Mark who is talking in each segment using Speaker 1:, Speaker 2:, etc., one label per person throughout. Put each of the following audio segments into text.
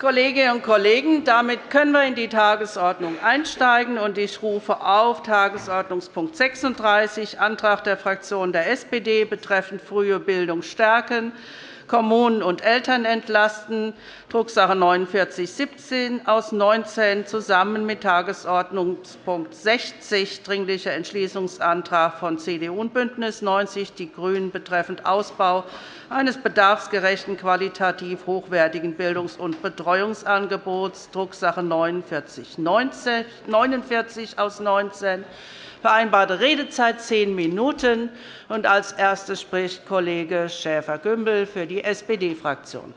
Speaker 1: Kolleginnen und Kollegen, damit können wir in die Tagesordnung einsteigen. Ich rufe auf Tagesordnungspunkt 36, Antrag der Fraktion der SPD betreffend frühe Bildung stärken, Kommunen und Eltern entlasten, Drucksache 19 4917 aus 19 zusammen mit Tagesordnungspunkt 60, Dringlicher Entschließungsantrag von CDU und BÜNDNIS 90 die GRÜNEN betreffend Ausbau eines bedarfsgerechten, qualitativ hochwertigen Bildungs- und Betreuungsangebots, Drucksache 49 aus 19 Vereinbarte Redezeit zehn Minuten. Als Erster spricht Kollege Schäfer-Gümbel für die SPD-Fraktion.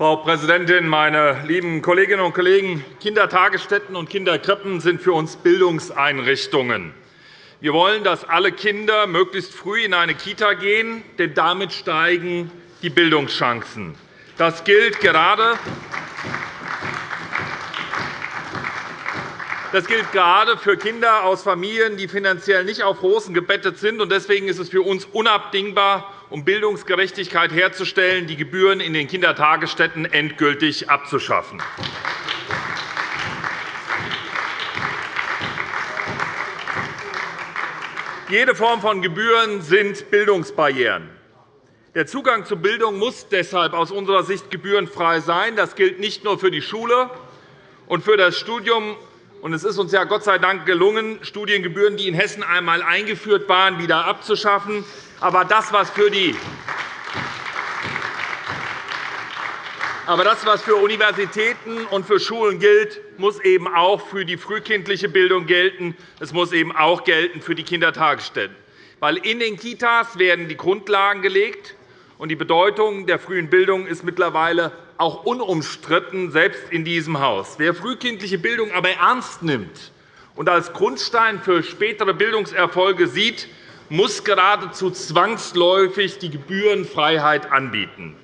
Speaker 2: Frau Präsidentin, meine lieben Kolleginnen und Kollegen! Kindertagesstätten und Kinderkrippen sind für uns Bildungseinrichtungen. Wir wollen, dass alle Kinder möglichst früh in eine Kita gehen, denn damit steigen die Bildungschancen. Das gilt gerade Das gilt gerade für Kinder aus Familien, die finanziell nicht auf Rosen gebettet sind. Deswegen ist es für uns unabdingbar, um Bildungsgerechtigkeit herzustellen, die Gebühren in den Kindertagesstätten endgültig abzuschaffen. Jede Form von Gebühren sind Bildungsbarrieren. Der Zugang zu Bildung muss deshalb aus unserer Sicht gebührenfrei sein. Das gilt nicht nur für die Schule und für das Studium. Es ist uns ja Gott sei Dank gelungen, Studiengebühren, die in Hessen einmal eingeführt waren, wieder abzuschaffen. Aber das, was für die Aber das, was für Universitäten und für Schulen gilt, muss eben auch für die frühkindliche Bildung gelten. Es muss eben auch gelten für die Kindertagesstätten. Weil in den Kitas werden die Grundlagen gelegt, und die Bedeutung der frühen Bildung ist mittlerweile auch unumstritten, selbst in diesem Haus. Wer frühkindliche Bildung aber ernst nimmt und als Grundstein für spätere Bildungserfolge sieht, muss geradezu zwangsläufig die Gebührenfreiheit anbieten.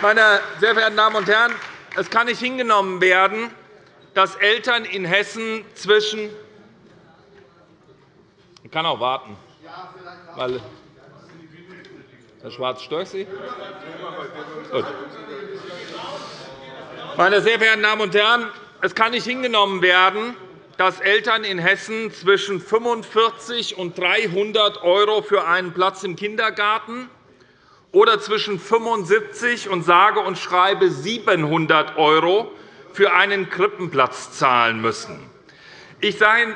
Speaker 2: Meine sehr verehrten Damen und Herren, es kann nicht hingenommen werden, dass Eltern in Hessen zwischen ich kann auch warten. Weil Herr Schwarz, stört Sie? Gut. Meine sehr verehrten Damen und Herren, es kann nicht hingenommen werden, dass Eltern in Hessen zwischen 45 und 300 € für einen Platz im Kindergarten oder zwischen 75 und sage und schreibe 700 € für einen Krippenplatz zahlen müssen. Ich sage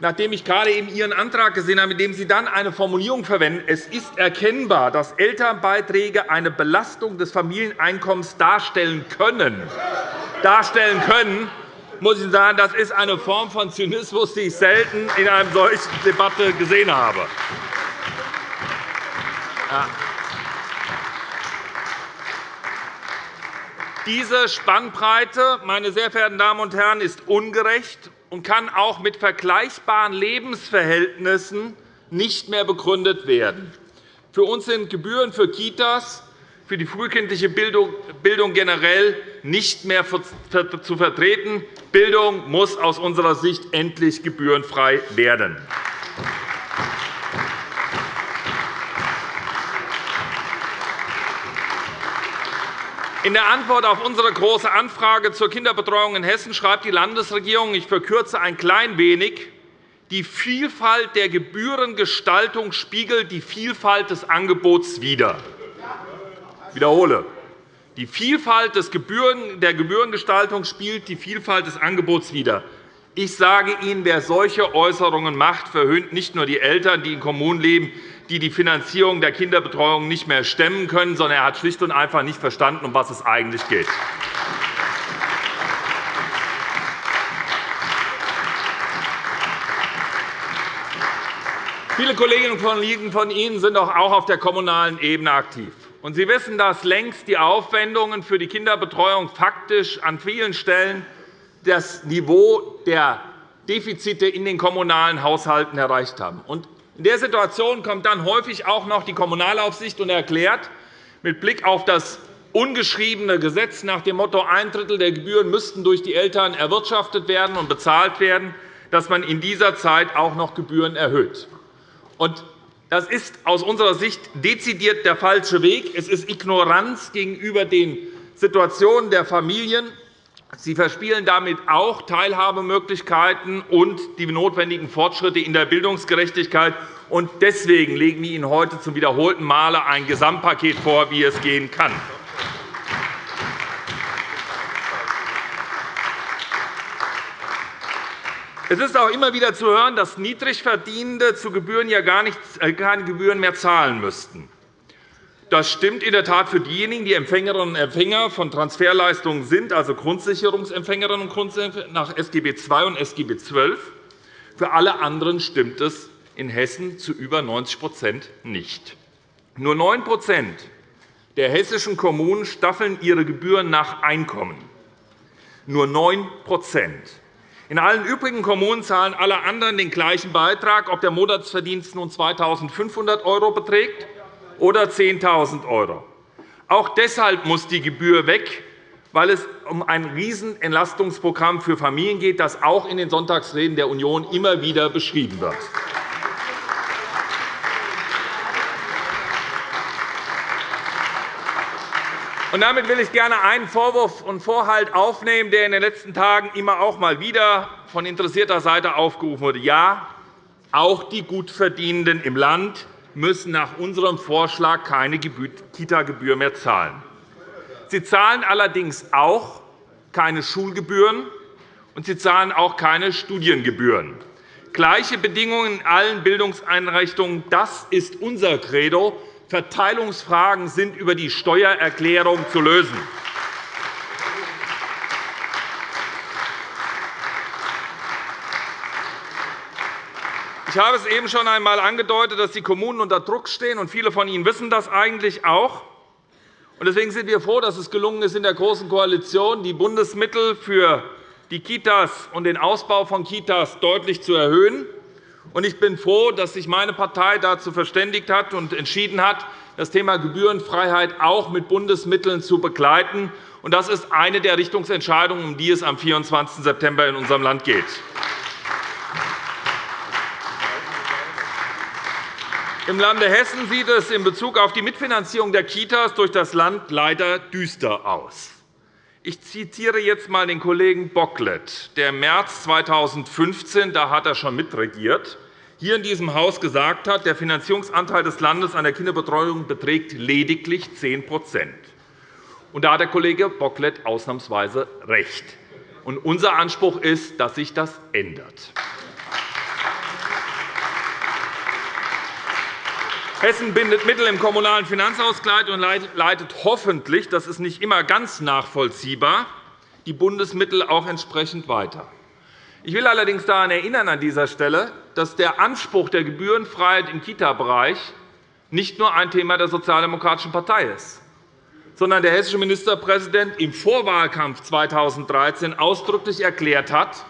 Speaker 2: nachdem ich gerade eben Ihren Antrag gesehen habe, in dem Sie dann eine Formulierung verwenden, es ist erkennbar, dass Elternbeiträge eine Belastung des Familieneinkommens darstellen können, darstellen können muss ich sagen, das ist eine Form von Zynismus, die ich selten in einer solchen Debatte gesehen habe. Diese Spannbreite, meine sehr verehrten Damen und Herren, ist ungerecht und kann auch mit vergleichbaren Lebensverhältnissen nicht mehr begründet werden. Für uns sind Gebühren für Kitas, für die frühkindliche Bildung generell nicht mehr zu vertreten. Bildung muss aus unserer Sicht endlich gebührenfrei werden. In der Antwort auf unsere Große Anfrage zur Kinderbetreuung in Hessen schreibt die Landesregierung, ich verkürze ein klein wenig, die Vielfalt der Gebührengestaltung spiegelt die Vielfalt des Angebots wider. Ich wiederhole. Die Vielfalt der Gebührengestaltung spielt die Vielfalt des Angebots wider. Ich sage Ihnen, wer solche Äußerungen macht, verhöhnt nicht nur die Eltern, die in Kommunen leben, die die Finanzierung der Kinderbetreuung nicht mehr stemmen können, sondern er hat schlicht und einfach nicht verstanden, um was es eigentlich geht. Viele Kolleginnen und Kollegen von Ihnen sind auch auf der kommunalen Ebene aktiv. Sie wissen, dass längst die Aufwendungen für die Kinderbetreuung faktisch an vielen Stellen das Niveau der Defizite in den kommunalen Haushalten erreicht haben. In der Situation kommt dann häufig auch noch die Kommunalaufsicht und erklärt, Mit Blick auf das ungeschriebene Gesetz nach dem Motto, ein Drittel der Gebühren müssten durch die Eltern erwirtschaftet werden und bezahlt werden, dass man in dieser Zeit auch noch Gebühren erhöht. Das ist aus unserer Sicht dezidiert der falsche Weg. Es ist Ignoranz gegenüber den Situationen der Familien. Sie verspielen damit auch Teilhabemöglichkeiten und die notwendigen Fortschritte in der Bildungsgerechtigkeit. Deswegen legen wir Ihnen heute zum wiederholten Male ein Gesamtpaket vor, wie es gehen kann. Es ist auch immer wieder zu hören, dass Niedrigverdienende zu Gebühren ja gar äh, keine Gebühren mehr zahlen müssten. Das stimmt in der Tat für diejenigen, die Empfängerinnen und Empfänger von Transferleistungen sind, also Grundsicherungsempfängerinnen und Grundsicherungsempfänger nach SGB II und SGB XII. Für alle anderen stimmt es in Hessen zu über 90% nicht. Nur 9% der hessischen Kommunen staffeln ihre Gebühren nach Einkommen. Nur 9% in allen übrigen Kommunen zahlen alle anderen den gleichen Beitrag, ob der Monatsverdienst nun 2.500 € beträgt oder 10.000 €. Auch deshalb muss die Gebühr weg, weil es um ein Riesenentlastungsprogramm für Familien geht, das auch in den Sonntagsreden der Union immer wieder beschrieben wird. Und damit will ich gerne einen Vorwurf und Vorhalt aufnehmen, der in den letzten Tagen immer auch mal wieder von interessierter Seite aufgerufen wurde. Ja, auch die Gutverdienenden im Land müssen nach unserem Vorschlag keine Kita-Gebühr mehr zahlen. Sie zahlen allerdings auch keine Schulgebühren, und sie zahlen auch keine Studiengebühren. Gleiche Bedingungen in allen Bildungseinrichtungen, das ist unser Credo. Verteilungsfragen sind über die Steuererklärung zu lösen. Ich habe es eben schon einmal angedeutet, dass die Kommunen unter Druck stehen, und viele von Ihnen wissen das eigentlich auch. Deswegen sind wir froh, dass es gelungen ist, in der Großen Koalition die Bundesmittel für die Kitas und den Ausbau von Kitas deutlich zu erhöhen. Ich bin froh, dass sich meine Partei dazu verständigt hat und entschieden hat, das Thema Gebührenfreiheit auch mit Bundesmitteln zu begleiten. Das ist eine der Richtungsentscheidungen, um die es am 24. September in unserem Land geht. Im Lande Hessen sieht es in Bezug auf die Mitfinanzierung der Kitas durch das Land leider düster aus. Ich zitiere jetzt einmal den Kollegen Bocklet, der im März 2015 da hat er schon mitregiert, hier in diesem Haus gesagt hat, der Finanzierungsanteil des Landes an der Kinderbetreuung beträgt lediglich 10 Und Da hat der Kollege Bocklet ausnahmsweise recht. Und unser Anspruch ist, dass sich das ändert. Hessen bindet Mittel im Kommunalen Finanzausgleich und leitet hoffentlich, das ist nicht immer ganz nachvollziehbar, die Bundesmittel auch entsprechend weiter. Ich will allerdings daran erinnern, an dieser Stelle, dass der Anspruch der Gebührenfreiheit im Kita-Bereich nicht nur ein Thema der Sozialdemokratischen Partei ist, sondern der hessische Ministerpräsident im Vorwahlkampf 2013 ausdrücklich erklärt hat,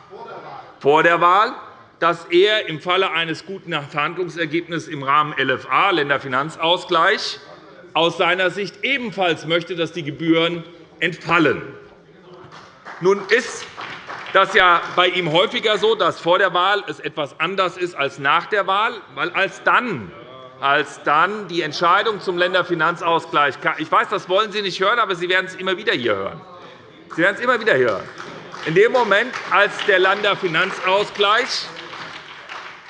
Speaker 2: vor der Wahl, dass er im Falle eines guten Verhandlungsergebnisses im Rahmen LFA, Länderfinanzausgleich, aus seiner Sicht ebenfalls möchte, dass die Gebühren entfallen. Nun ist das ja bei ihm häufiger so, dass vor der Wahl es etwas anders ist als nach der Wahl, weil als dann als dann die Entscheidung zum Länderfinanzausgleich kam. Ich weiß, das wollen Sie nicht hören, aber Sie werden es immer wieder hier hören. Sie werden es immer wieder hören. In dem Moment, als der Länderfinanzausgleich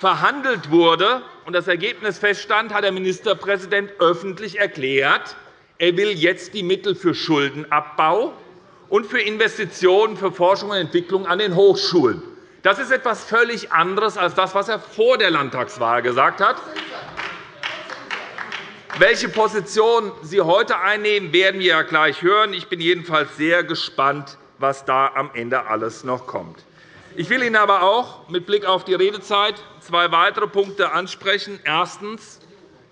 Speaker 2: verhandelt wurde und das Ergebnis feststand, hat der Ministerpräsident öffentlich erklärt, er will jetzt die Mittel für Schuldenabbau und für Investitionen für Forschung und Entwicklung an den Hochschulen. Das ist etwas völlig anderes als das, was er vor der Landtagswahl gesagt hat. Welche Position Sie heute einnehmen, werden wir ja gleich hören. Ich bin jedenfalls sehr gespannt, was da am Ende alles noch kommt. Ich will Ihnen aber auch mit Blick auf die Redezeit zwei weitere Punkte ansprechen. Erstens.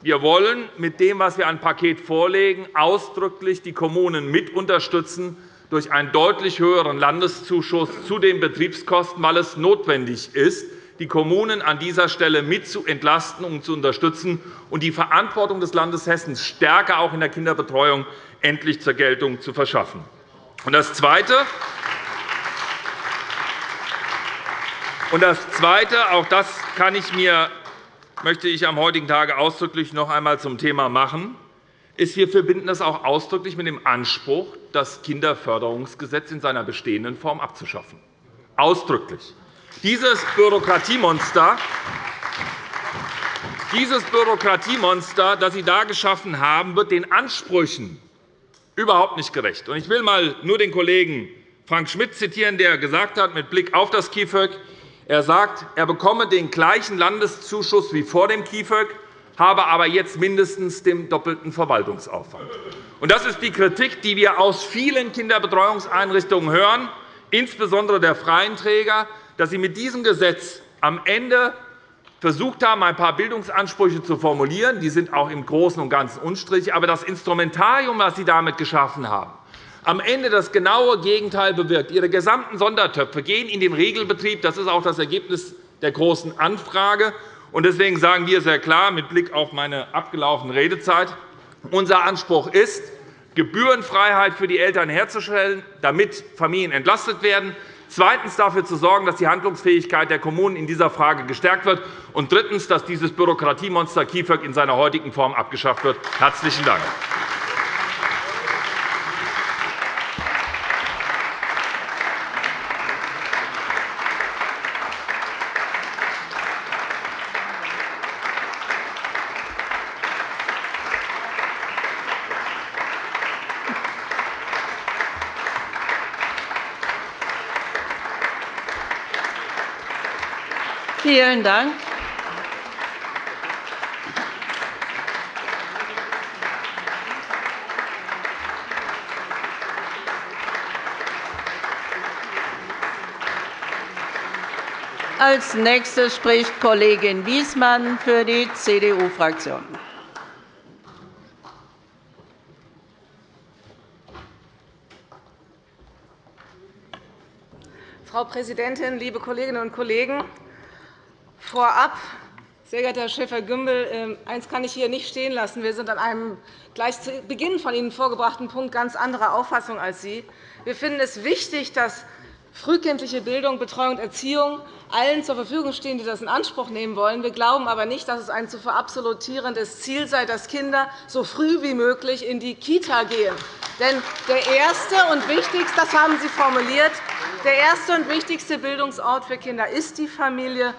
Speaker 2: Wir wollen mit dem, was wir an Paket vorlegen, ausdrücklich die Kommunen mit unterstützen durch einen deutlich höheren Landeszuschuss zu den Betriebskosten, weil es notwendig ist, die Kommunen an dieser Stelle mit zu entlasten und zu unterstützen und die Verantwortung des Landes Hessen stärker auch in der Kinderbetreuung endlich zur Geltung zu verschaffen. Das Zweite, und das Zweite, auch das kann ich mir, möchte ich am heutigen Tage ausdrücklich noch einmal zum Thema machen, ist, wir verbinden das auch ausdrücklich mit dem Anspruch, das Kinderförderungsgesetz in seiner bestehenden Form abzuschaffen. Ausdrücklich. Dieses Bürokratiemonster, dieses Bürokratiemonster, das Sie da geschaffen haben, wird den Ansprüchen überhaupt nicht gerecht. Ich will mal nur den Kollegen Frank Schmidt zitieren, der gesagt hat, mit Blick auf das KIföG, er sagt, er bekomme den gleichen Landeszuschuss wie vor dem KIföG, habe aber jetzt mindestens den doppelten Verwaltungsaufwand. Das ist die Kritik, die wir aus vielen Kinderbetreuungseinrichtungen hören, insbesondere der freien Träger, dass Sie mit diesem Gesetz am Ende versucht haben, ein paar Bildungsansprüche zu formulieren. Die sind auch im Großen und Ganzen unstrittig. Aber das Instrumentarium, das Sie damit geschaffen haben, am Ende das genaue Gegenteil bewirkt. Ihre gesamten Sondertöpfe gehen in den Regelbetrieb. Das ist auch das Ergebnis der Großen Anfrage. Deswegen sagen wir sehr klar mit Blick auf meine abgelaufene Redezeit, unser Anspruch ist, Gebührenfreiheit für die Eltern herzustellen, damit Familien entlastet werden, zweitens dafür zu sorgen, dass die Handlungsfähigkeit der Kommunen in dieser Frage gestärkt wird, und drittens, dass dieses Bürokratiemonster KIföG in seiner heutigen Form abgeschafft wird. – Herzlichen Dank.
Speaker 1: Vielen Dank. Als Nächste spricht Kollegin Wiesmann für die CDU-Fraktion.
Speaker 3: Frau Präsidentin, liebe Kolleginnen und Kollegen! Vorab, sehr geehrter Herr Schäfer-Gümbel, ähm, eines kann ich hier nicht stehen lassen. Wir sind an einem gleich zu Beginn von Ihnen vorgebrachten Punkt ganz anderer Auffassung als Sie. Wir finden es wichtig, dass frühkindliche Bildung, Betreuung und Erziehung allen zur Verfügung stehen, die das in Anspruch nehmen wollen. Wir glauben aber nicht, dass es ein zu verabsolutierendes Ziel sei, dass Kinder so früh wie möglich in die Kita gehen. Denn der erste und wichtigste, das haben Sie formuliert, der erste und wichtigste Bildungsort für Kinder ist die Familie.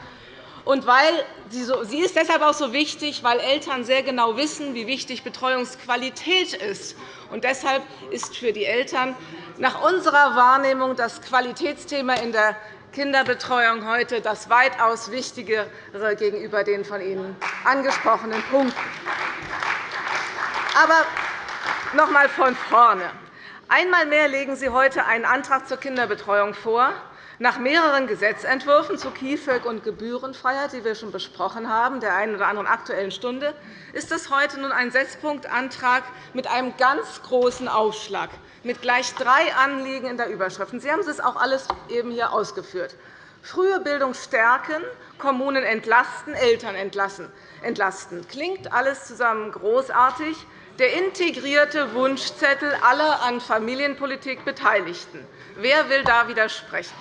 Speaker 3: Und weil sie, so, sie ist deshalb auch so wichtig, weil Eltern sehr genau wissen, wie wichtig Betreuungsqualität ist. Und deshalb ist für die Eltern nach unserer Wahrnehmung das Qualitätsthema in der Kinderbetreuung heute das weitaus Wichtigere gegenüber den von Ihnen angesprochenen Punkten. Aber noch einmal von vorne. Einmal mehr legen Sie heute einen Antrag zur Kinderbetreuung vor, nach mehreren Gesetzentwürfen zu KIföG und Gebührenfreiheit, die wir schon besprochen haben, der einen oder anderen Aktuellen Stunde, ist es heute nun ein Sechspunktantrag mit einem ganz großen Aufschlag, mit gleich drei Anliegen in der Überschrift. Sie haben es auch alles eben hier ausgeführt. Frühe Bildung stärken, Kommunen entlasten, Eltern entlasten. Klingt alles zusammen großartig. Der integrierte Wunschzettel aller an Familienpolitik Beteiligten. Wer will da widersprechen?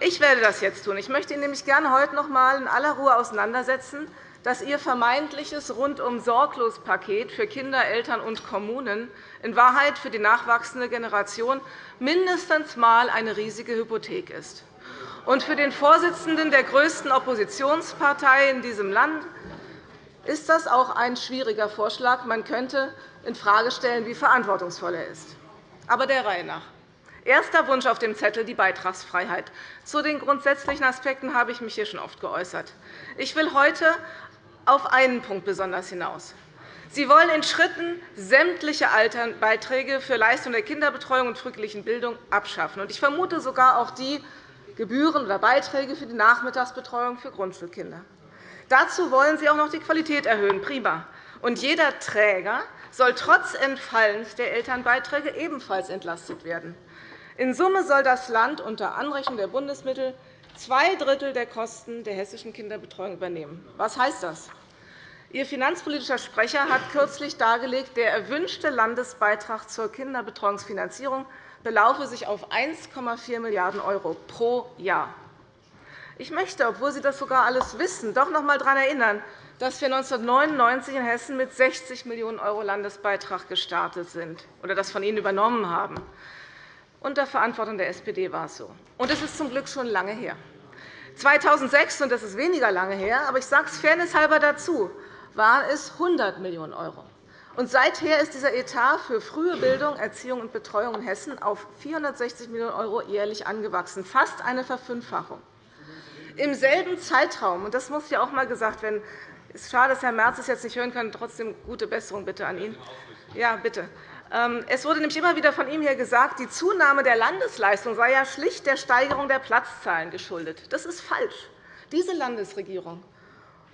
Speaker 3: Ich werde das jetzt tun. Ich möchte Ihnen nämlich gerne heute noch einmal in aller Ruhe auseinandersetzen, dass Ihr vermeintliches Rundum-Sorglos-Paket für Kinder, Eltern und Kommunen in Wahrheit für die nachwachsende Generation mindestens einmal eine riesige Hypothek ist. Und für den Vorsitzenden der größten Oppositionspartei in diesem Land ist das auch ein schwieriger Vorschlag. Man könnte infrage stellen, wie verantwortungsvoll er ist. Aber der Reihe nach. Erster Wunsch auf dem Zettel die Beitragsfreiheit. Zu den grundsätzlichen Aspekten habe ich mich hier schon oft geäußert. Ich will heute auf einen Punkt besonders hinaus. Sie wollen in Schritten sämtliche Beiträge für Leistung der Kinderbetreuung und frühkindlichen Bildung abschaffen. Ich vermute sogar auch die Gebühren oder Beiträge für die Nachmittagsbetreuung für Grundschulkinder. Dazu wollen Sie auch noch die Qualität erhöhen. Prima. Und jeder Träger soll trotz Entfallens der Elternbeiträge ebenfalls entlastet werden. In Summe soll das Land unter Anrechnung der Bundesmittel zwei Drittel der Kosten der hessischen Kinderbetreuung übernehmen. Was heißt das? Ihr finanzpolitischer Sprecher hat kürzlich dargelegt, der erwünschte Landesbeitrag zur Kinderbetreuungsfinanzierung belaufe sich auf 1,4 Milliarden € pro Jahr. Ich möchte, obwohl Sie das sogar alles wissen, doch noch einmal daran erinnern, dass wir 1999 in Hessen mit 60 Millionen € Landesbeitrag gestartet sind oder das von Ihnen übernommen haben. Unter Verantwortung der SPD war es so. Und es ist zum Glück schon lange her. 2006, und das ist weniger lange her, aber ich sage es fairnesshalber dazu, waren es 100 Millionen €. Und seither ist dieser Etat für frühe Bildung, Erziehung und Betreuung in Hessen auf 460 Millionen € jährlich angewachsen, fast eine Verfünffachung. Im selben Zeitraum, und das muss ja auch einmal gesagt werden, es ist schade, dass Herr Merz es jetzt nicht hören kann, trotzdem gute Besserung bitte an ihn. Ja, bitte. Ähm, es wurde nämlich immer wieder von ihm hier gesagt, die Zunahme der Landesleistung sei ja schlicht der Steigerung der Platzzahlen geschuldet. Das ist falsch. Diese Landesregierung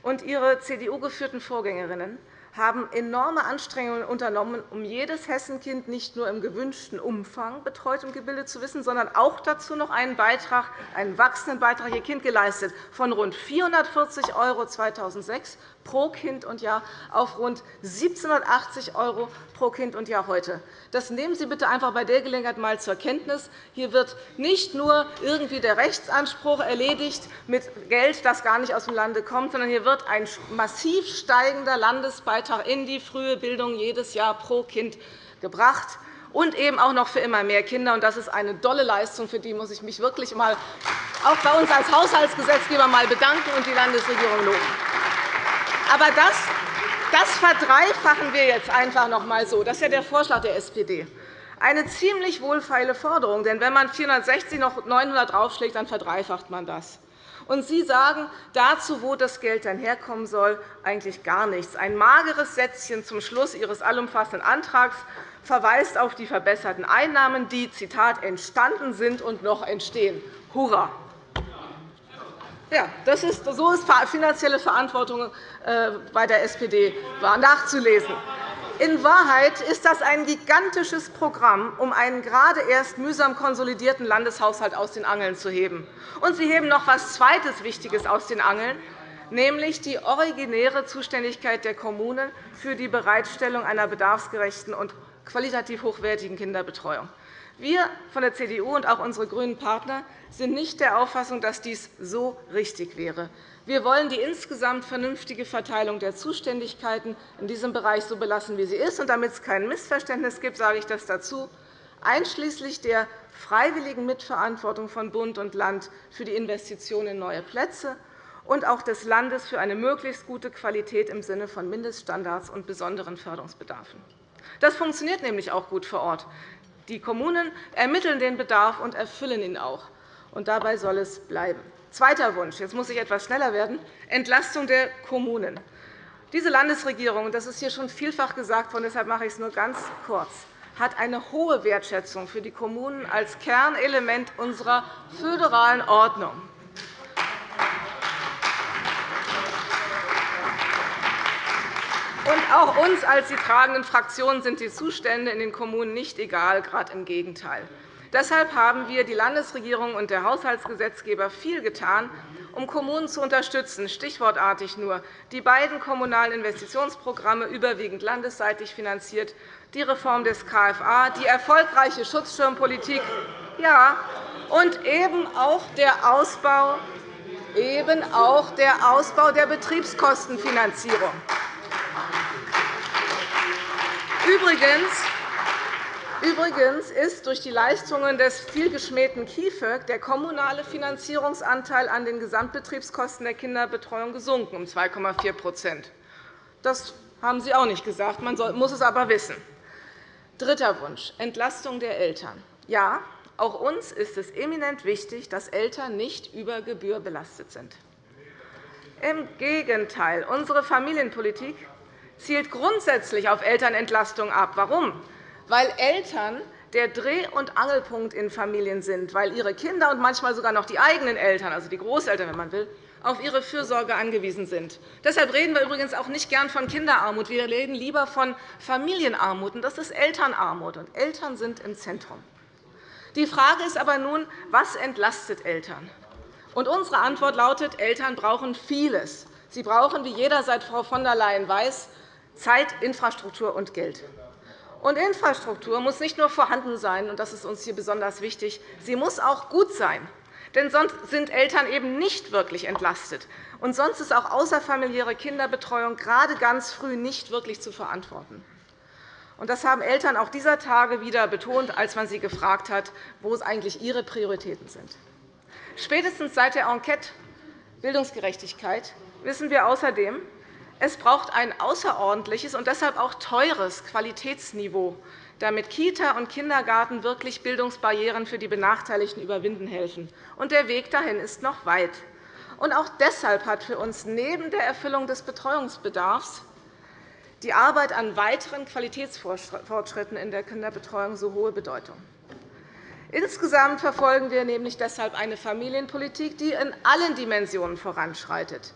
Speaker 3: und ihre CDU-geführten Vorgängerinnen haben enorme Anstrengungen unternommen, um jedes Hessenkind nicht nur im gewünschten Umfang betreut und gebildet zu wissen, sondern auch dazu noch einen Beitrag, einen wachsenden Beitrag ihr Kind geleistet, von rund 440 € 2006 pro Kind und Jahr auf rund 1.780 € pro Kind und Jahr heute. Das nehmen Sie bitte einfach bei der Gelegenheit einmal zur Kenntnis. Hier wird nicht nur irgendwie der Rechtsanspruch erledigt mit Geld, das gar nicht aus dem Lande kommt, sondern hier wird ein massiv steigender Landesbeitrag in die frühe Bildung jedes Jahr pro Kind gebracht und eben auch noch für immer mehr Kinder. Das ist eine tolle Leistung, für die muss ich mich wirklich einmal auch bei uns als Haushaltsgesetzgeber mal bedanken und die Landesregierung loben. Aber das, das verdreifachen wir jetzt einfach noch einmal so. Das ist ja der Vorschlag der SPD. Eine ziemlich wohlfeile Forderung. Denn wenn man 460 noch 900 draufschlägt, dann verdreifacht man das. Und Sie sagen dazu, wo das Geld dann herkommen soll, eigentlich gar nichts. Ein mageres Sätzchen zum Schluss Ihres allumfassenden Antrags verweist auf die verbesserten Einnahmen, die Zitat, entstanden sind und noch entstehen. Hurra! Ja, das ist, so ist finanzielle Verantwortung äh, bei der SPD nachzulesen. In Wahrheit ist das ein gigantisches Programm, um einen gerade erst mühsam konsolidierten Landeshaushalt aus den Angeln zu heben. Und Sie heben noch etwas Zweites Wichtiges aus den Angeln, nämlich die originäre Zuständigkeit der Kommunen für die Bereitstellung einer bedarfsgerechten und qualitativ hochwertigen Kinderbetreuung. Wir von der CDU und auch unsere grünen Partner sind nicht der Auffassung, dass dies so richtig wäre. Wir wollen die insgesamt vernünftige Verteilung der Zuständigkeiten in diesem Bereich so belassen, wie sie ist. Und damit es kein Missverständnis gibt, sage ich das dazu, einschließlich der freiwilligen Mitverantwortung von Bund und Land für die Investition in neue Plätze und auch des Landes für eine möglichst gute Qualität im Sinne von Mindeststandards und besonderen Förderungsbedarfen. Das funktioniert nämlich auch gut vor Ort. Die Kommunen ermitteln den Bedarf und erfüllen ihn auch. Und dabei soll es bleiben. Zweiter Wunsch. Jetzt muss ich etwas schneller werden. Entlastung der Kommunen. Diese Landesregierung, das ist hier schon vielfach gesagt worden, deshalb mache ich es nur ganz kurz, hat eine hohe Wertschätzung für die Kommunen als Kernelement unserer föderalen Ordnung. Und auch uns als die tragenden Fraktionen sind die Zustände in den Kommunen nicht egal, gerade im Gegenteil. Deshalb haben wir, die Landesregierung und der Haushaltsgesetzgeber, viel getan, um Kommunen zu unterstützen, stichwortartig nur die beiden kommunalen Investitionsprogramme, überwiegend landesseitig finanziert, die Reform des KFA, die erfolgreiche Schutzschirmpolitik ja, und eben auch der Ausbau, eben auch der Ausbau der Betriebskostenfinanzierung. Übrigens, Übrigens ist durch die Leistungen des vielgeschmähten KIföG der kommunale Finanzierungsanteil an den Gesamtbetriebskosten der Kinderbetreuung gesunken um 2,4% Das haben Sie auch nicht gesagt. Man muss es aber wissen. Dritter Wunsch, Entlastung der Eltern. Ja, auch uns ist es eminent wichtig, dass Eltern nicht über Gebühr belastet sind. Im Gegenteil, unsere Familienpolitik zielt grundsätzlich auf Elternentlastung ab. Warum? Weil Eltern der Dreh- und Angelpunkt in Familien sind, weil ihre Kinder und manchmal sogar noch die eigenen Eltern, also die Großeltern, wenn man will, auf ihre Fürsorge angewiesen sind. Deshalb reden wir übrigens auch nicht gern von Kinderarmut. Wir reden lieber von Familienarmut. Das ist Elternarmut. Und Eltern sind im Zentrum. Die Frage ist aber nun, was entlastet Eltern? Und unsere Antwort lautet, Eltern brauchen vieles. Sie brauchen, wie jeder seit Frau von der Leyen weiß, Zeit, Infrastruktur und Geld. Und Infrastruktur muss nicht nur vorhanden sein, und das ist uns hier besonders wichtig, sie muss auch gut sein. Denn sonst sind Eltern eben nicht wirklich entlastet. Und sonst ist auch außerfamiliäre Kinderbetreuung gerade ganz früh nicht wirklich zu verantworten. Und das haben Eltern auch dieser Tage wieder betont, als man sie gefragt hat, wo es eigentlich ihre Prioritäten sind. Spätestens seit der Enquete Bildungsgerechtigkeit wissen wir außerdem, es braucht ein außerordentliches und deshalb auch teures Qualitätsniveau, damit Kita und Kindergarten wirklich Bildungsbarrieren für die Benachteiligten überwinden helfen. Und der Weg dahin ist noch weit. Und auch deshalb hat für uns neben der Erfüllung des Betreuungsbedarfs die Arbeit an weiteren Qualitätsfortschritten in der Kinderbetreuung so hohe Bedeutung. Insgesamt verfolgen wir nämlich deshalb eine Familienpolitik, die in allen Dimensionen voranschreitet.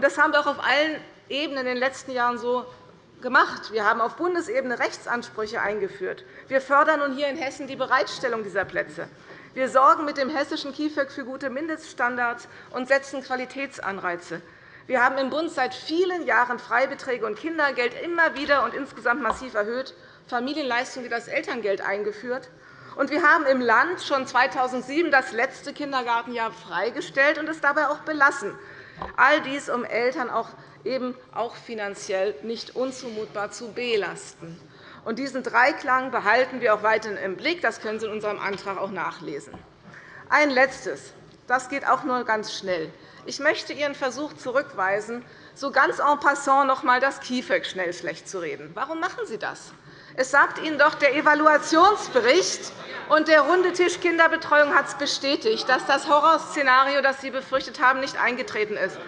Speaker 3: Das haben wir auch auf allen Ebenen in den letzten Jahren so gemacht. Wir haben auf Bundesebene Rechtsansprüche eingeführt. Wir fördern nun hier in Hessen die Bereitstellung dieser Plätze. Wir sorgen mit dem hessischen KIföG für gute Mindeststandards und setzen Qualitätsanreize. Wir haben im Bund seit vielen Jahren Freibeträge und Kindergeld immer wieder und insgesamt massiv erhöht, Familienleistungen wie das Elterngeld eingeführt. Und wir haben im Land schon 2007 das letzte Kindergartenjahr freigestellt und es dabei auch belassen. All dies, um Eltern auch, eben auch finanziell nicht unzumutbar zu belasten. Und diesen Dreiklang behalten wir auch weiterhin im Blick. Das können Sie in unserem Antrag auch nachlesen. Ein Letztes. Das geht auch nur ganz schnell. Ich möchte Ihren Versuch zurückweisen, so ganz en passant noch einmal das KIföG schnell schlecht zu reden. Warum machen Sie das? Es sagt Ihnen doch der Evaluationsbericht und der runde Tisch Kinderbetreuung hat es bestätigt, dass das Horrorszenario, das Sie befürchtet haben, nicht eingetreten ist.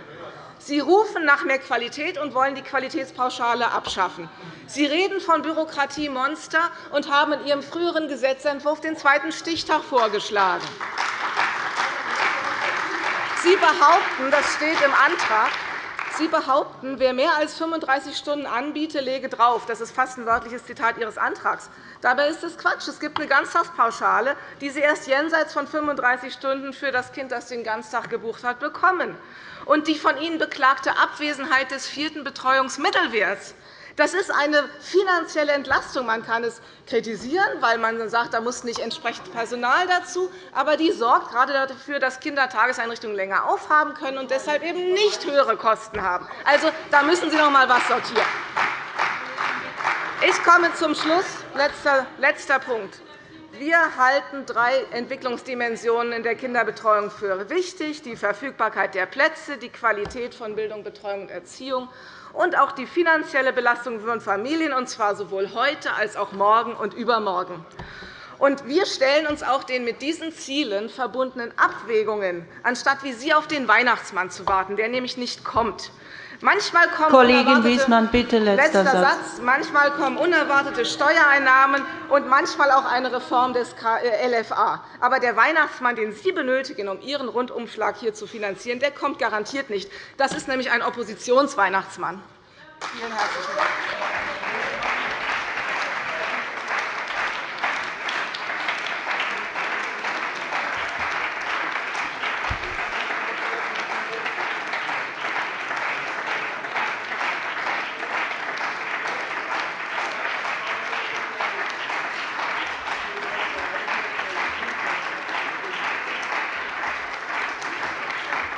Speaker 3: Sie rufen nach mehr Qualität und wollen die Qualitätspauschale abschaffen. Sie reden von Bürokratiemonster und haben in Ihrem früheren Gesetzentwurf den zweiten Stichtag vorgeschlagen. Sie behaupten, das steht im Antrag, Sie behaupten, wer mehr als 35 Stunden anbiete, lege drauf. Das ist fast ein wörtliches Zitat Ihres Antrags. Dabei ist es Quatsch. Es gibt eine Ganztagspauschale, die Sie erst jenseits von 35 Stunden für das Kind, das den Ganztag gebucht hat, bekommen. Und die von Ihnen beklagte Abwesenheit des vierten Betreuungsmittelwerts das ist eine finanzielle Entlastung. Man kann es kritisieren, weil man sagt, da muss nicht entsprechend Personal dazu. Aber die sorgt gerade dafür, dass Kindertageseinrichtungen länger aufhaben können und deshalb eben nicht höhere Kosten haben. Also, da müssen Sie noch einmal etwas sortieren. Ich komme zum Schluss. Letzter, letzter Punkt. Wir halten drei Entwicklungsdimensionen in der Kinderbetreuung für wichtig, die Verfügbarkeit der Plätze, die Qualität von Bildung, Betreuung und Erziehung und auch die finanzielle Belastung von Familien, und zwar sowohl heute als auch morgen und übermorgen. wir stellen uns auch den mit diesen Zielen verbundenen Abwägungen, anstatt wie Sie auf den Weihnachtsmann zu warten, der nämlich nicht kommt. Manchmal kommen
Speaker 1: Kollegin Wiesmann, bitte letzter,
Speaker 3: letzter Satz. Manchmal kommen unerwartete Steuereinnahmen und manchmal auch eine Reform des äh, LFA. Aber der Weihnachtsmann, den Sie benötigen, um Ihren Rundumschlag hier zu finanzieren, der kommt garantiert nicht. Das ist nämlich ein Oppositionsweihnachtsmann. Vielen herzlichen Dank.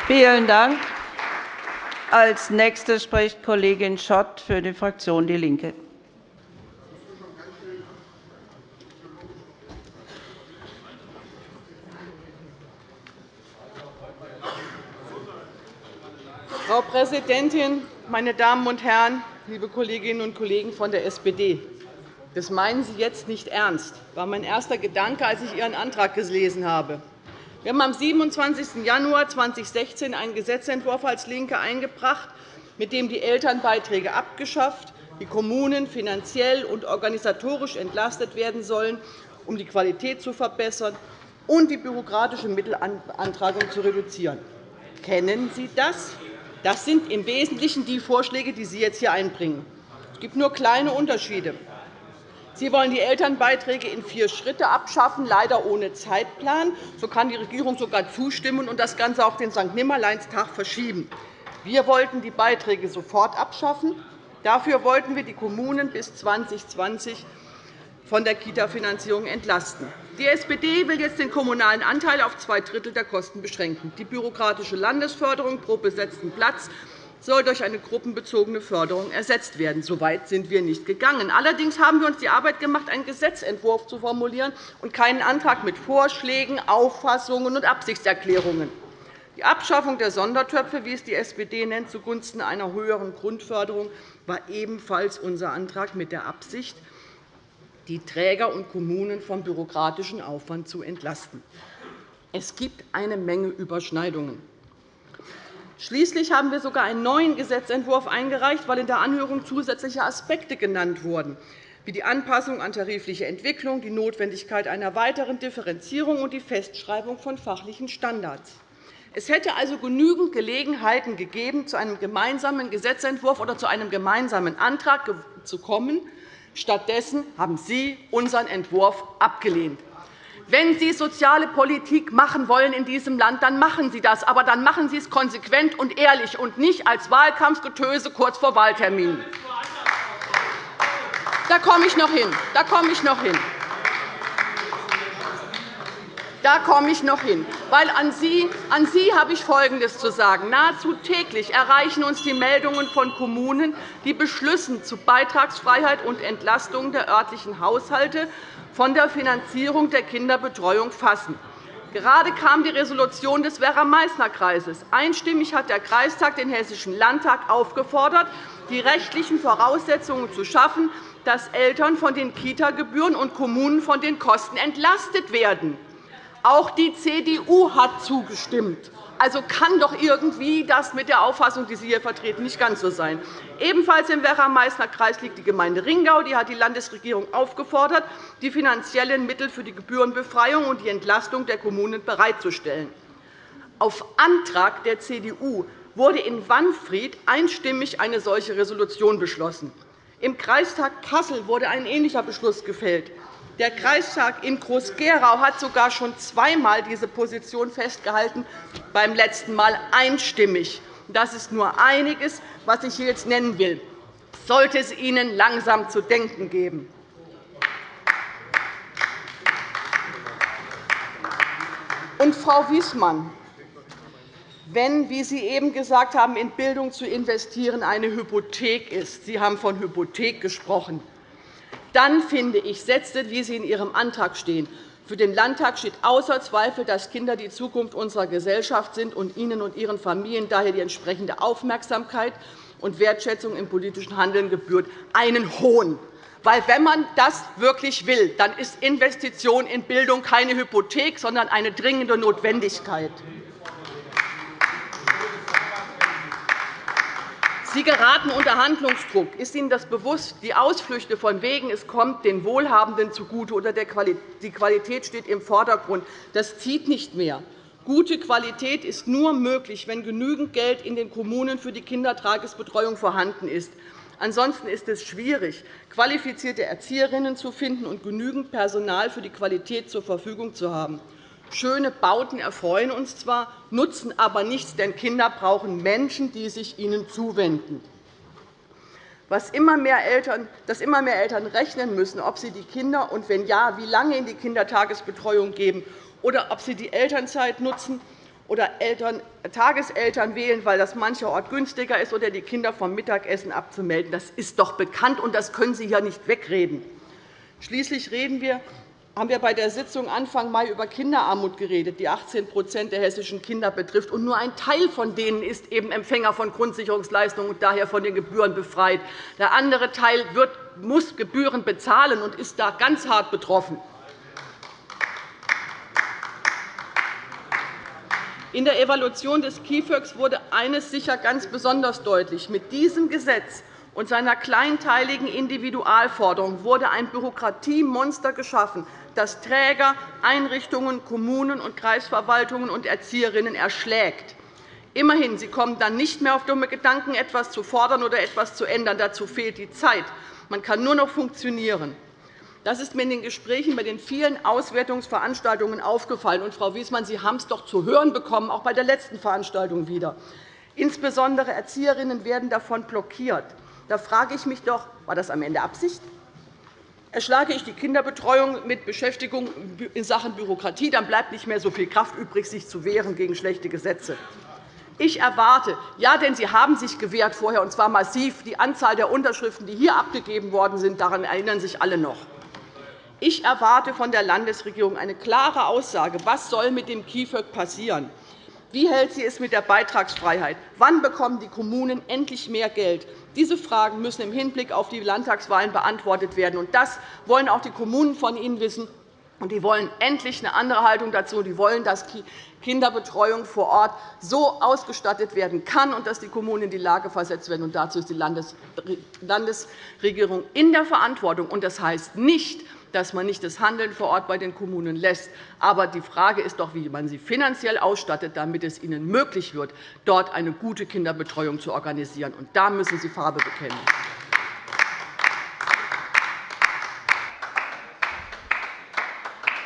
Speaker 1: Vielen Dank. Als Nächste spricht Kollegin Schott für die Fraktion DIE LINKE.
Speaker 4: Frau Präsidentin, meine Damen und Herren, liebe Kolleginnen und Kollegen von der SPD! Das meinen Sie jetzt nicht ernst, war mein erster Gedanke, als ich Ihren Antrag gelesen habe. Wir haben am 27. Januar 2016 einen Gesetzentwurf als LINKE eingebracht, mit dem die Elternbeiträge abgeschafft, die Kommunen finanziell und organisatorisch entlastet werden sollen, um die Qualität zu verbessern und die bürokratische Mittelantragung zu reduzieren. Kennen Sie das? Das sind im Wesentlichen die Vorschläge, die Sie jetzt hier einbringen. Es gibt nur kleine Unterschiede. Sie wollen die Elternbeiträge in vier Schritte abschaffen, leider ohne Zeitplan. So kann die Regierung sogar zustimmen und das Ganze auf den St. Nimmerleinstag verschieben. Wir wollten die Beiträge sofort abschaffen. Dafür wollten wir die Kommunen bis 2020 von der Kita-Finanzierung entlasten. Die SPD will jetzt den kommunalen Anteil auf zwei Drittel der Kosten beschränken. Die bürokratische Landesförderung pro besetzten Platz soll durch eine gruppenbezogene Förderung ersetzt werden. So weit sind wir nicht gegangen. Allerdings haben wir uns die Arbeit gemacht, einen Gesetzentwurf zu formulieren und keinen Antrag mit Vorschlägen, Auffassungen und Absichtserklärungen. Die Abschaffung der Sondertöpfe, wie es die SPD nennt, zugunsten einer höheren Grundförderung war ebenfalls unser Antrag mit der Absicht, die Träger und Kommunen vom bürokratischen Aufwand zu entlasten. Es gibt eine Menge Überschneidungen. Schließlich haben wir sogar einen neuen Gesetzentwurf eingereicht, weil in der Anhörung zusätzliche Aspekte genannt wurden, wie die Anpassung an tarifliche Entwicklung, die Notwendigkeit einer weiteren Differenzierung und die Festschreibung von fachlichen Standards. Es hätte also genügend Gelegenheiten gegeben, zu einem gemeinsamen Gesetzentwurf oder zu einem gemeinsamen Antrag zu kommen. Stattdessen haben Sie unseren Entwurf abgelehnt. Wenn Sie soziale Politik machen wollen in diesem Land, dann machen Sie das. Aber dann machen Sie es konsequent und ehrlich und nicht als Wahlkampfgetöse kurz vor Wahltermin. Da komme ich noch hin. Da komme ich noch hin. Da komme ich noch hin. Weil an Sie, an Sie habe ich Folgendes zu sagen. Nahezu täglich erreichen uns die Meldungen von Kommunen, die Beschlüssen zu Beitragsfreiheit und Entlastung der örtlichen Haushalte von der Finanzierung der Kinderbetreuung fassen. Gerade kam die Resolution des Werra-Meißner-Kreises. Einstimmig hat der Kreistag den Hessischen Landtag aufgefordert, die rechtlichen Voraussetzungen zu schaffen, dass Eltern von den Kita-Gebühren und Kommunen von den Kosten entlastet werden. Auch die CDU hat zugestimmt. Also kann doch irgendwie das mit der Auffassung, die Sie hier vertreten, nicht ganz so sein. Ebenfalls im Werra-Meißner Kreis liegt die Gemeinde Ringau. Die hat die Landesregierung aufgefordert, die finanziellen Mittel für die Gebührenbefreiung und die Entlastung der Kommunen bereitzustellen. Auf Antrag der CDU wurde in Wanfried einstimmig eine solche Resolution beschlossen. Im Kreistag Kassel wurde ein ähnlicher Beschluss gefällt. Der Kreistag in Groß-Gerau hat sogar schon zweimal diese Position festgehalten, beim letzten Mal einstimmig. Das ist nur einiges, was ich hier jetzt nennen will. Sollte es Ihnen langsam zu denken geben. Und Frau Wiesmann, wenn, wie Sie eben gesagt haben, in Bildung zu investieren eine Hypothek ist, Sie haben von Hypothek gesprochen, dann finde ich Sätze, wie sie in Ihrem Antrag stehen. Für den Landtag steht außer Zweifel, dass Kinder die Zukunft unserer Gesellschaft sind und Ihnen und Ihren Familien daher die entsprechende Aufmerksamkeit und Wertschätzung im politischen Handeln gebührt. Einen Hohn. Weil, wenn man das wirklich will, dann ist Investition in Bildung keine Hypothek, sondern eine dringende Notwendigkeit. Sie geraten unter Handlungsdruck. Ist Ihnen das bewusst? Die Ausflüchte von wegen, es kommt den Wohlhabenden zugute oder die Qualität steht im Vordergrund, das zieht nicht mehr. Gute Qualität ist nur möglich, wenn genügend Geld in den Kommunen für die Kindertagesbetreuung vorhanden ist. Ansonsten ist es schwierig, qualifizierte Erzieherinnen zu finden und genügend Personal für die Qualität zur Verfügung zu haben. Schöne Bauten erfreuen uns zwar, nutzen aber nichts, denn Kinder brauchen Menschen, die sich ihnen zuwenden. Was immer mehr Eltern, dass immer mehr Eltern rechnen müssen, ob sie die Kinder und wenn ja, wie lange in die Kindertagesbetreuung geben oder ob sie die Elternzeit nutzen oder Eltern, Tageseltern wählen, weil das mancherorts günstiger ist, oder die Kinder vom Mittagessen abzumelden. Das ist doch bekannt, und das können Sie ja nicht wegreden. Schließlich reden wir haben wir bei der Sitzung Anfang Mai über Kinderarmut geredet, die 18% der hessischen Kinder betrifft. Und nur ein Teil von denen ist eben Empfänger von Grundsicherungsleistungen und daher von den Gebühren befreit. Der andere Teil wird, muss Gebühren bezahlen und ist da ganz hart betroffen. In der Evaluation des KIföG wurde eines sicher ganz besonders deutlich. Mit diesem Gesetz und seiner kleinteiligen Individualforderung wurde ein Bürokratiemonster geschaffen, das Träger, Einrichtungen, Kommunen und Kreisverwaltungen und Erzieherinnen erschlägt. Immerhin, sie kommen dann nicht mehr auf dumme Gedanken, etwas zu fordern oder etwas zu ändern. Dazu fehlt die Zeit. Man kann nur noch funktionieren. Das ist mir in den Gesprächen bei den vielen Auswertungsveranstaltungen aufgefallen. Und, Frau Wiesmann, Sie haben es doch zu hören bekommen, auch bei der letzten Veranstaltung wieder. Insbesondere Erzieherinnen werden davon blockiert. Da frage ich mich doch, war das am Ende Absicht? Erschlage ich die Kinderbetreuung mit Beschäftigung in Sachen Bürokratie, dann bleibt nicht mehr so viel Kraft übrig, sich zu wehren gegen schlechte Gesetze. Ich erwarte, ja, denn Sie haben sich gewehrt vorher, und zwar massiv. Die Anzahl der Unterschriften, die hier abgegeben worden sind, daran erinnern sich alle noch. Ich erwarte von der Landesregierung eine klare Aussage, was soll mit dem KIföG passieren wie hält sie es mit der Beitragsfreiheit? Wann bekommen die Kommunen endlich mehr Geld? Diese Fragen müssen im Hinblick auf die Landtagswahlen beantwortet werden. Das wollen auch die Kommunen von Ihnen wissen. Und die wollen endlich eine andere Haltung dazu. Die wollen, dass Kinderbetreuung vor Ort so ausgestattet werden kann und dass die Kommunen in die Lage versetzt werden. Und dazu ist die Landesregierung in der Verantwortung. Das heißt nicht, dass man nicht das Handeln vor Ort bei den Kommunen lässt. Aber die Frage ist doch, wie man sie finanziell ausstattet, damit es ihnen möglich wird, dort eine gute Kinderbetreuung zu organisieren. Und da müssen Sie Farbe bekennen.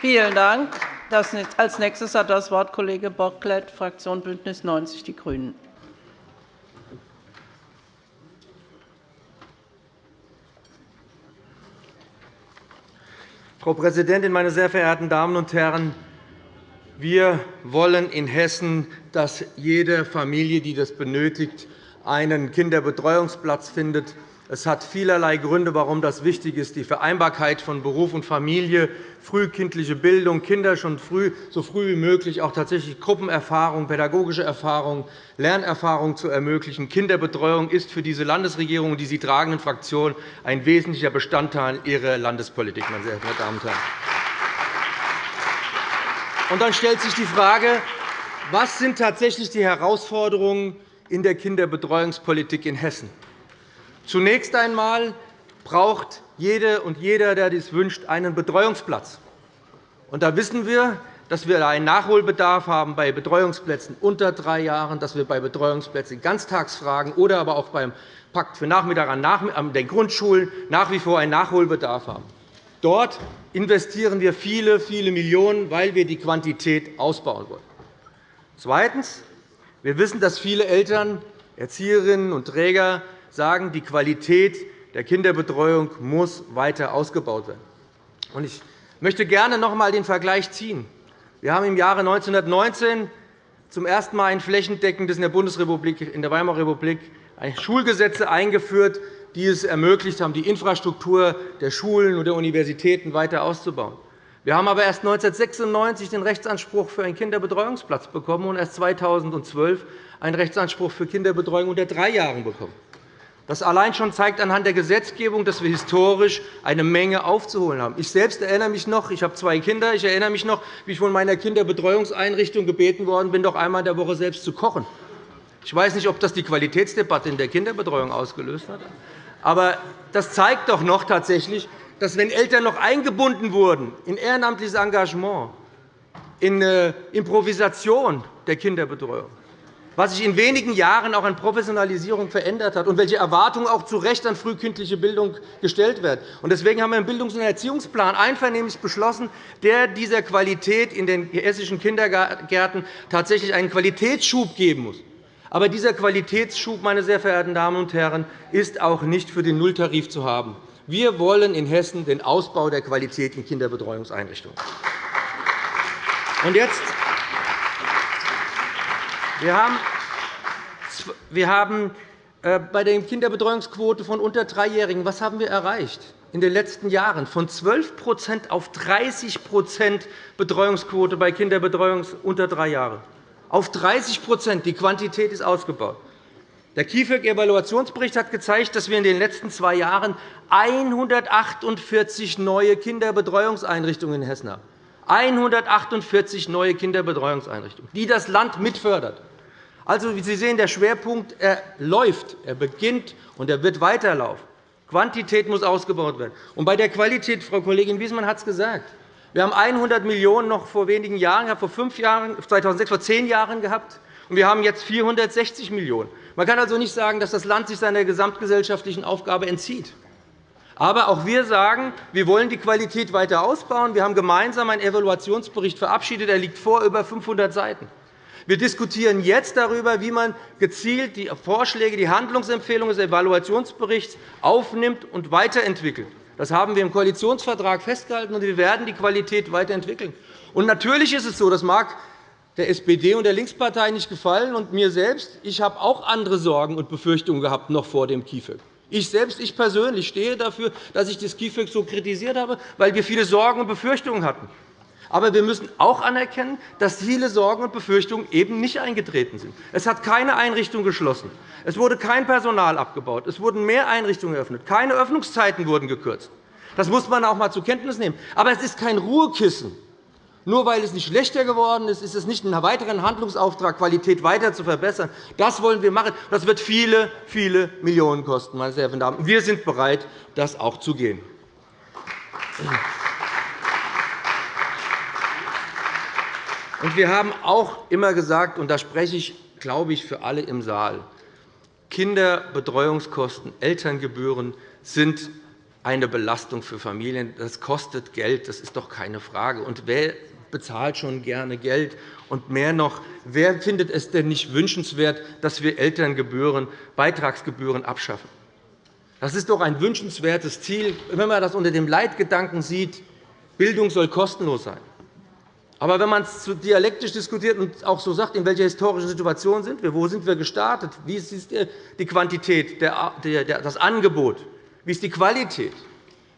Speaker 1: Vielen Dank. Als nächstes hat das Wort Kollege Bocklet, Fraktion BÜNDNIS 90 die GRÜNEN.
Speaker 2: Frau Präsidentin, meine sehr verehrten Damen und Herren! Wir wollen in Hessen, dass jede Familie, die das benötigt, einen Kinderbetreuungsplatz findet. Es hat vielerlei Gründe, warum das wichtig ist. Die Vereinbarkeit von Beruf und Familie, frühkindliche Bildung, Kinder schon früh, so früh wie möglich auch tatsächlich Gruppenerfahrung, pädagogische Erfahrung, Lernerfahrung zu ermöglichen. Kinderbetreuung ist für diese Landesregierung und die sie tragenden Fraktionen ein wesentlicher Bestandteil ihrer Landespolitik. Meine sehr verehrten Damen und Herren. Und dann stellt sich die Frage, was sind tatsächlich die Herausforderungen in der Kinderbetreuungspolitik in Hessen? Zunächst einmal braucht jede und jeder, der dies wünscht, einen Betreuungsplatz. Da wissen wir, dass wir einen Nachholbedarf haben bei Betreuungsplätzen unter drei Jahren, dass wir bei Betreuungsplätzen Ganztagsfragen oder aber auch beim Pakt für Nachmittag an den Grundschulen nach wie vor einen Nachholbedarf haben. Dort investieren wir viele, viele Millionen, weil wir die Quantität ausbauen wollen. Zweitens. Wir wissen, dass viele Eltern, Erzieherinnen und Träger sagen, die Qualität der Kinderbetreuung muss weiter ausgebaut werden. Ich möchte gerne noch einmal den Vergleich ziehen. Wir haben im Jahre 1919 zum ersten Mal ein flächendeckendes in der Bundesrepublik, in der Weimarer Republik, Schulgesetze eingeführt, die es ermöglicht haben, die Infrastruktur der Schulen und der Universitäten weiter auszubauen. Wir haben aber erst 1996 den Rechtsanspruch für einen Kinderbetreuungsplatz bekommen und erst 2012 einen Rechtsanspruch für Kinderbetreuung unter drei Jahren bekommen. Das allein schon zeigt anhand der Gesetzgebung, dass wir historisch eine Menge aufzuholen haben. Ich selbst erinnere mich noch, ich habe zwei Kinder, ich erinnere mich noch, wie ich von meiner Kinderbetreuungseinrichtung gebeten worden bin, doch einmal in der Woche selbst zu kochen. Ich weiß nicht, ob das die Qualitätsdebatte in der Kinderbetreuung ausgelöst hat. Aber das zeigt doch noch tatsächlich, dass, wenn Eltern noch eingebunden wurden in ehrenamtliches Engagement, in äh, Improvisation der Kinderbetreuung, was sich in wenigen Jahren auch an Professionalisierung verändert hat und welche Erwartungen auch zu Recht an frühkindliche Bildung gestellt werden. Deswegen haben wir im Bildungs- und Erziehungsplan einvernehmlich beschlossen, der dieser Qualität in den hessischen Kindergärten tatsächlich einen Qualitätsschub geben muss. Aber dieser Qualitätsschub, meine sehr verehrten Damen und Herren, ist auch nicht für den Nulltarif zu haben. Wir wollen in Hessen den Ausbau der Qualität in Kinderbetreuungseinrichtungen. Und jetzt wir haben, äh, bei der Kinderbetreuungsquote von unter Dreijährigen, was haben wir erreicht? in den letzten Jahren von 12% auf 30% Betreuungsquote bei Kinderbetreuung unter drei Jahren. Auf 30% Die Quantität ist ausgebaut. Der KIföG-Evaluationsbericht hat gezeigt, dass wir in den letzten zwei Jahren 148 neue Kinderbetreuungseinrichtungen in Hessen haben. 148 neue Kinderbetreuungseinrichtungen, die das Land mitfördert. Also, wie Sie sehen, der Schwerpunkt er läuft, er beginnt und er wird weiterlaufen. Quantität muss ausgebaut werden. Und bei der Qualität, Frau Kollegin Wiesmann hat es gesagt, wir haben 100 Millionen € noch vor wenigen Jahren, vor fünf Jahren, 2006, vor zehn Jahren gehabt, und wir haben jetzt 460 Millionen €. Man kann also nicht sagen, dass das Land sich seiner gesamtgesellschaftlichen Aufgabe entzieht. Aber auch wir sagen, wir wollen die Qualität weiter ausbauen. Wir haben gemeinsam einen Evaluationsbericht verabschiedet. Er liegt vor über 500 Seiten. Wir diskutieren jetzt darüber, wie man gezielt die Vorschläge, die Handlungsempfehlungen des Evaluationsberichts aufnimmt und weiterentwickelt. Das haben wir im Koalitionsvertrag festgehalten, und wir werden die Qualität weiterentwickeln. Und natürlich ist es so, das mag der SPD und der Linkspartei nicht gefallen und mir selbst. Ich habe auch andere Sorgen und Befürchtungen gehabt noch vor dem KIföG. Ich selbst, ich persönlich stehe dafür, dass ich das KIföG so kritisiert habe, weil wir viele Sorgen und Befürchtungen hatten. Aber wir müssen auch anerkennen, dass viele Sorgen und Befürchtungen eben nicht eingetreten sind. Es hat keine Einrichtung geschlossen. Es wurde kein Personal abgebaut. Es wurden mehr Einrichtungen eröffnet. Keine Öffnungszeiten wurden gekürzt. Das muss man auch einmal zur Kenntnis nehmen. Aber es ist kein Ruhekissen. Nur weil es nicht schlechter geworden ist, ist es nicht ein weiterer Handlungsauftrag, Qualität weiter zu verbessern. Das wollen wir machen. Das wird viele, viele Millionen kosten. Meine sehr verehrten Damen. Wir sind bereit, das auch zu gehen. Wir haben auch immer gesagt, und da spreche ich, glaube ich, für alle im Saal, Kinderbetreuungskosten, Elterngebühren sind eine Belastung für Familien. Das kostet Geld, das ist doch keine Frage. Und wer bezahlt schon gerne Geld. Und mehr noch, wer findet es denn nicht wünschenswert, dass wir Elterngebühren, Beitragsgebühren abschaffen? Das ist doch ein wünschenswertes Ziel, wenn man das unter dem Leitgedanken sieht, Bildung soll kostenlos sein. Aber wenn man es dialektisch diskutiert und auch so sagt, in welcher historischen Situation sind wir, wo sind wir gestartet, wie ist die Quantität, das Angebot, wie ist die Qualität,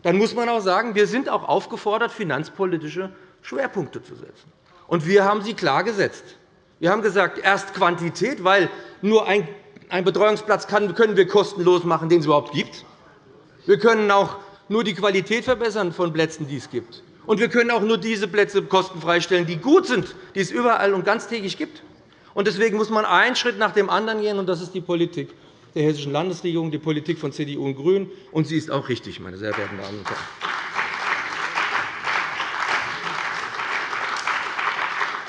Speaker 2: dann muss man auch sagen, wir sind auch aufgefordert, finanzpolitische Schwerpunkte zu setzen. Und wir haben sie klar gesetzt. Wir haben gesagt, erst Quantität, weil nur einen Betreuungsplatz können wir kostenlos machen, den es überhaupt gibt. Wir können auch nur die Qualität verbessern von Plätzen, die es gibt. Und wir können auch nur diese Plätze kostenfrei stellen, die gut sind, die es überall und ganztägig gibt. Deswegen muss man einen Schritt nach dem anderen gehen, und das ist die Politik der Hessischen Landesregierung, die Politik von CDU und GRÜNEN. Und sie ist auch richtig, meine sehr verehrten Damen und Herren.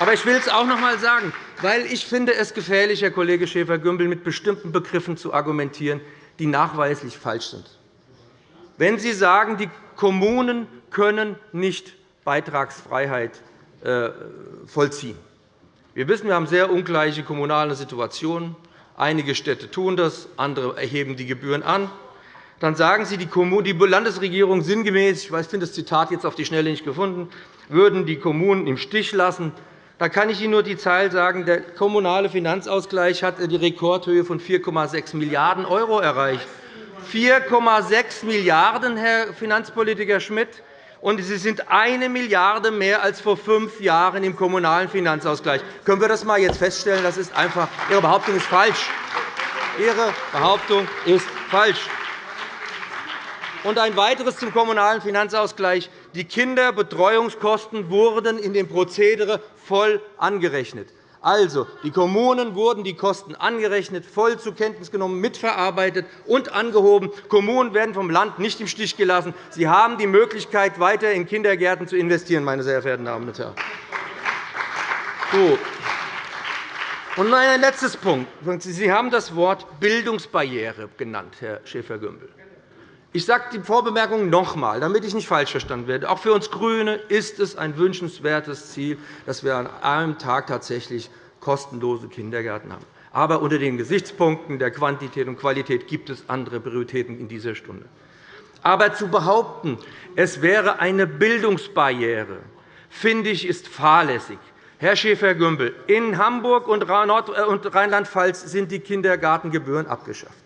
Speaker 2: Aber ich will es auch noch einmal sagen, weil ich finde es gefährlich, Herr Kollege Schäfer-Gümbel, mit bestimmten Begriffen zu argumentieren, die nachweislich falsch sind. Wenn Sie sagen, die Kommunen können nicht Beitragsfreiheit äh, vollziehen. Wir wissen, wir haben sehr ungleiche kommunale Situationen. Einige Städte tun das, andere erheben die Gebühren an. Dann sagen Sie, die Landesregierung sinngemäß, ich finde das Zitat jetzt auf die Schnelle nicht gefunden, würden die Kommunen im Stich lassen. Da kann ich Ihnen nur die Zahl sagen. Der kommunale Finanzausgleich hat die Rekordhöhe von 4,6 Milliarden € erreicht. 4,6 Milliarden €, Herr Finanzpolitiker Schmidt, und Sie sind eine Milliarde € mehr als vor fünf Jahren im kommunalen Finanzausgleich. Können wir das einmal jetzt feststellen? Das ist einfach, Ihre Behauptung ist falsch. Ihre Behauptung ist falsch. Und ein weiteres zum kommunalen Finanzausgleich. Die Kinderbetreuungskosten wurden in dem Prozedere voll angerechnet. Also, die Kommunen wurden die Kosten angerechnet, voll zur Kenntnis genommen, mitverarbeitet und angehoben. Kommunen werden vom Land nicht im Stich gelassen. Sie haben die Möglichkeit, weiter in Kindergärten zu investieren, meine sehr verehrten Damen und Herren. So. Und ein letztes Punkt. Sie haben das Wort Bildungsbarriere genannt, Herr Schäfer-Gümbel. Ich sage die Vorbemerkung noch einmal, damit ich nicht falsch verstanden werde. Auch für uns GRÜNE ist es ein wünschenswertes Ziel, dass wir an einem Tag tatsächlich kostenlose Kindergärten haben. Aber unter den Gesichtspunkten der Quantität und Qualität gibt es andere Prioritäten in dieser Stunde. Aber zu behaupten, es wäre eine Bildungsbarriere, finde ich, ist fahrlässig. Herr Schäfer-Gümbel, in Hamburg und Rheinland-Pfalz sind die Kindergartengebühren abgeschafft.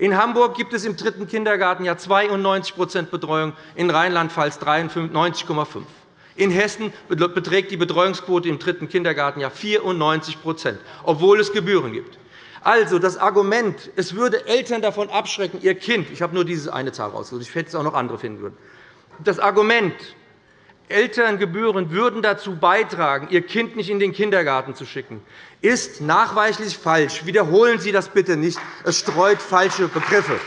Speaker 2: In Hamburg gibt es im dritten Kindergartenjahr 92% Betreuung, in Rheinland-Pfalz 93,5 In Hessen beträgt die Betreuungsquote im dritten Kindergartenjahr 94% obwohl es Gebühren gibt. Also, das Argument, es würde Eltern davon abschrecken, ihr Kind – ich habe nur diese eine Zahl rausgesucht, ich hätte es auch noch andere finden können – das Argument, Elterngebühren würden dazu beitragen, Ihr Kind nicht in den Kindergarten zu schicken, ist nachweislich falsch. Wiederholen Sie das bitte nicht. Es streut falsche Begriffe.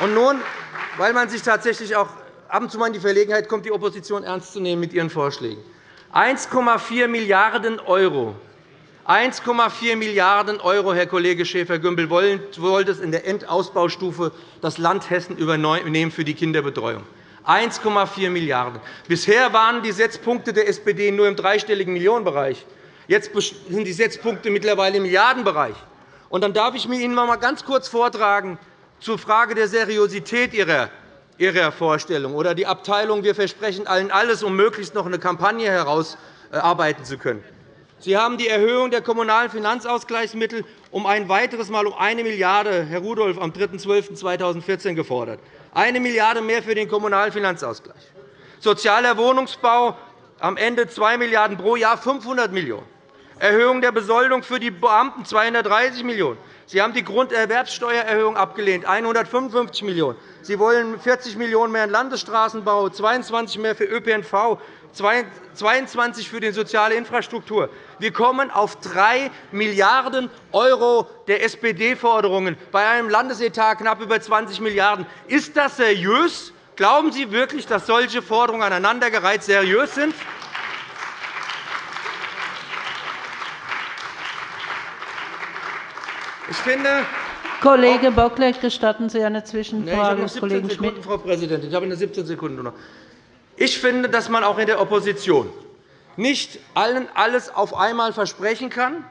Speaker 2: Und nun, weil man sich tatsächlich auch ab und zu mal in die Verlegenheit kommt, die Opposition ernst zu nehmen mit ihren Vorschlägen. 1,4 Milliarden € 1,4 Milliarden €, Herr Kollege Schäfer-Gümbel, wollte es in der Endausbaustufe das Land Hessen übernehmen für die Kinderbetreuung. 1,4 Milliarden €. Bisher waren die Setzpunkte der SPD nur im dreistelligen Millionenbereich. Jetzt sind die Setzpunkte mittlerweile im Milliardenbereich. Und dann darf ich mir Ihnen einmal ganz kurz vortragen zur Frage der Seriosität Ihrer Ihrer Vorstellung oder die Abteilung Wir versprechen allen alles, um möglichst noch eine Kampagne herausarbeiten zu können. Sie haben die Erhöhung der kommunalen Finanzausgleichsmittel um ein weiteres Mal um 1 Milliarde €, Herr Rudolph, am 3.12.2014 gefordert. 1 Milliarde € mehr für den kommunalen Finanzausgleich. Sozialer Wohnungsbau am Ende 2 Milliarden € pro Jahr, 500 Millionen €. Erhöhung der Besoldung für die Beamten 230 Millionen €. Sie haben die Grunderwerbsteuererhöhung abgelehnt, 155 Millionen €. Sie wollen 40 Millionen € mehr in Landesstraßenbau, 22 mehr für ÖPNV, 22 für die soziale Infrastruktur. Wir kommen auf 3 Milliarden € der SPD-Forderungen bei einem Landesetat knapp über 20 Milliarden €. Ist das seriös? Glauben Sie wirklich, dass solche Forderungen aneinandergereiht seriös sind? Ich finde,
Speaker 1: Kollege Bocklet, gestatten Sie eine Zwischenfrage
Speaker 2: des Kollegen Schmidt? Frau Präsidentin, ich habe nur 17 Sekunden noch. Ich finde, dass man auch in der Opposition nicht allen alles auf einmal versprechen kann,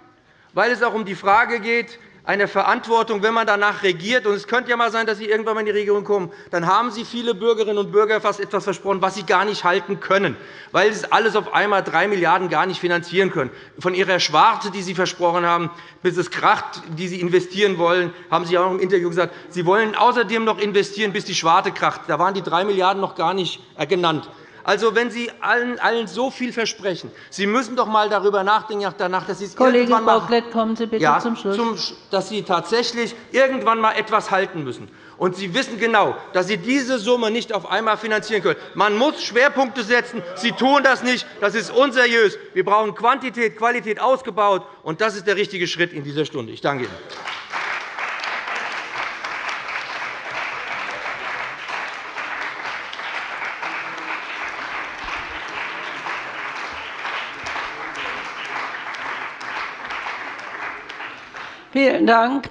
Speaker 2: weil es auch um die Frage geht, eine Verantwortung, wenn man danach regiert. Und es könnte ja einmal sein, dass Sie irgendwann einmal in die Regierung kommen. Dann haben Sie viele Bürgerinnen und Bürger fast etwas versprochen, was Sie gar nicht halten können, weil Sie alles auf einmal 3 Milliarden € gar nicht finanzieren können. Von Ihrer Schwarte, die Sie versprochen haben, bis es kracht, die Sie investieren wollen, haben Sie auch im Interview gesagt, Sie wollen außerdem noch investieren, bis die Schwarte kracht. Da waren die 3 Milliarden € noch gar nicht genannt. Also, wenn Sie allen, allen so viel versprechen, Sie müssen doch einmal darüber nachdenken, danach, dass Sie es
Speaker 1: Kollege Bocklet, kommen Sie bitte
Speaker 2: ja,
Speaker 1: zum Schluss.
Speaker 2: dass Sie tatsächlich irgendwann einmal etwas halten müssen. Und Sie wissen genau, dass Sie diese Summe nicht auf einmal finanzieren können. Man muss Schwerpunkte setzen. Sie tun das nicht. Das ist unseriös. Wir brauchen Quantität, Qualität ausgebaut. Und das ist der richtige Schritt in dieser Stunde. Ich danke Ihnen.
Speaker 1: Vielen Dank.